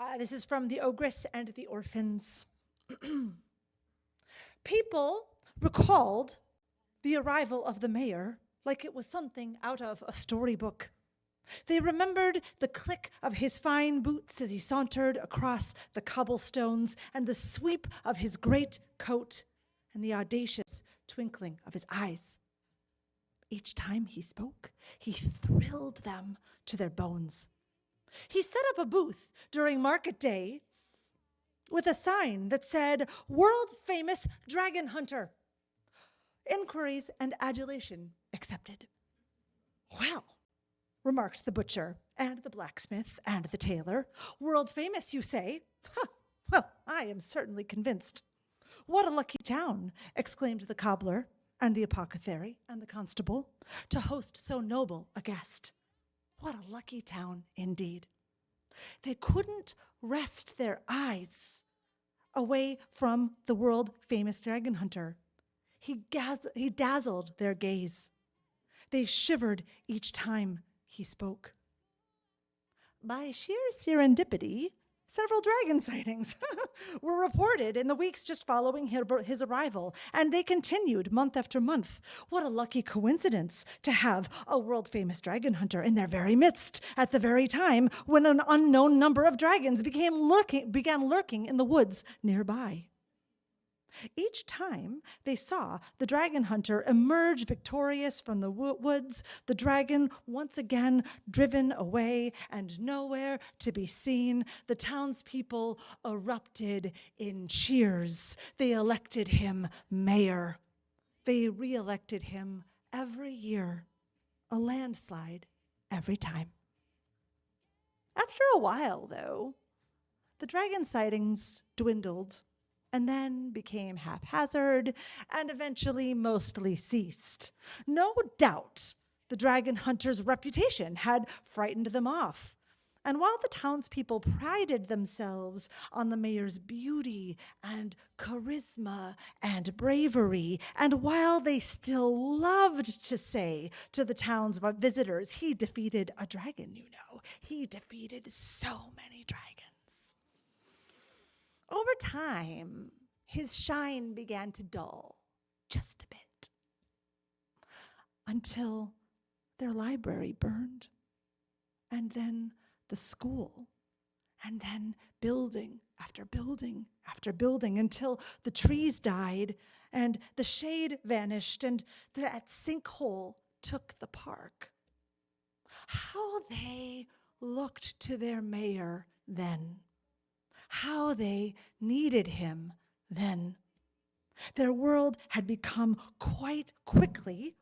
Uh, this is from The Ogress and the Orphans. People recalled the arrival of the mayor like it was something out of a storybook. They remembered the click of his fine boots as he sauntered across the cobblestones, and the sweep of his great coat, and the audacious twinkling of his eyes. Each time he spoke, he thrilled them to their bones. He set up a booth during market day with a sign that said, World famous dragon hunter. Inquiries and adulation accepted. Well, remarked the butcher and the blacksmith and the tailor, world famous, you say? Huh, well, I am certainly convinced. What a lucky town, exclaimed the cobbler and the apothecary and the constable, to host so noble a guest. What a lucky town indeed. They couldn't wrest their eyes away from the world famous dragon hunter. He, he dazzled their gaze. They shivered each time he spoke. By sheer serendipity, several dragon sightings were reported in the weeks just following his arrival, and they continued month after month. What a lucky coincidence to have a world famous dragon hunter in their very midst at the very time when an unknown number of dragons became lurking, began lurking in the woods nearby. Each time they saw the dragon hunter emerge victorious from the woods, the dragon once again driven away and nowhere to be seen, the townspeople erupted in cheers. They elected him mayor. They re-elected him every year, a landslide every time. After a while, though, the dragon sightings dwindled and then became haphazard and eventually mostly ceased. No doubt the dragon hunter's reputation had frightened them off. And while the townspeople prided themselves on the mayor's beauty and charisma and bravery, and while they still loved to say to the town's visitors, he defeated a dragon, you know, he defeated so many dragons. Over time, his shine began to dull just a bit until their library burned, and then the school, and then building after building after building until the trees died and the shade vanished and that sinkhole took the park. How they looked to their mayor then how they needed him then. Their world had become quite quickly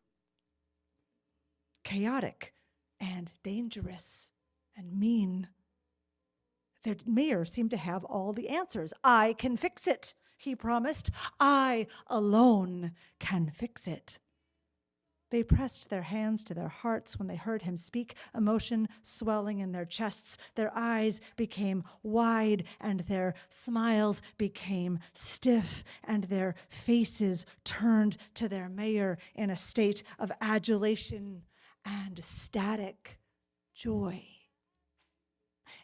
chaotic and dangerous and mean. Their mayor seemed to have all the answers. I can fix it, he promised. I alone can fix it. They pressed their hands to their hearts when they heard him speak, emotion swelling in their chests. Their eyes became wide and their smiles became stiff and their faces turned to their mayor in a state of adulation and static joy.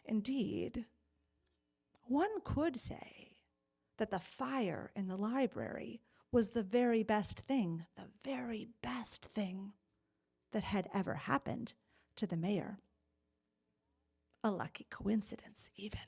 Indeed, one could say that the fire in the library was the very best thing, the very best thing that had ever happened to the mayor. A lucky coincidence, even.